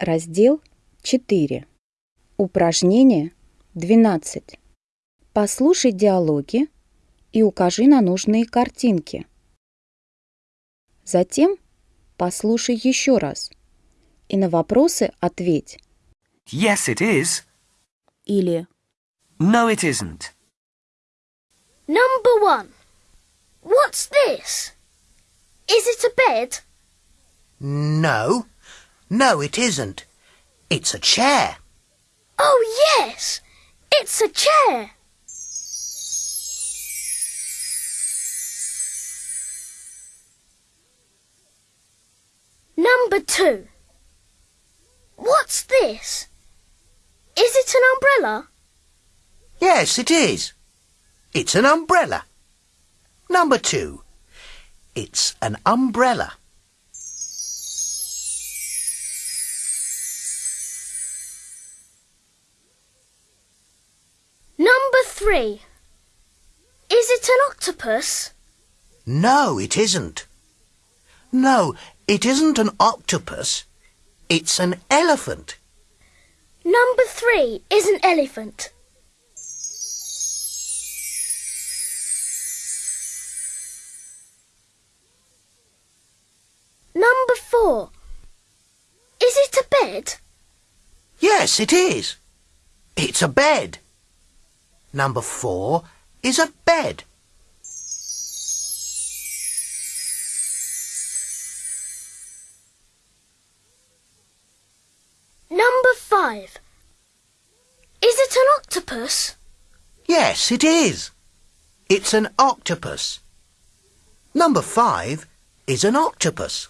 Раздел 4. Упражнение 12. Послушай диалоги и укажи на нужные картинки. Затем послушай еще раз и на вопросы ответь Yes, it is. или No, it isn't. Number one. What's this? Is it a bed? No. No, it isn't. It's a chair. Oh, yes. It's a chair. Number two. What's this? Is it an umbrella? Yes, it is. It's an umbrella. Number two. It's an umbrella. Three. Is it an octopus? No, it isn't. No, it isn't an octopus. It's an elephant. Number three is an elephant. Number four. Is it a bed? Yes, it is. It's a bed. Number four is a bed. Number five. Is it an octopus? Yes, it is. It's an octopus. Number five is an octopus.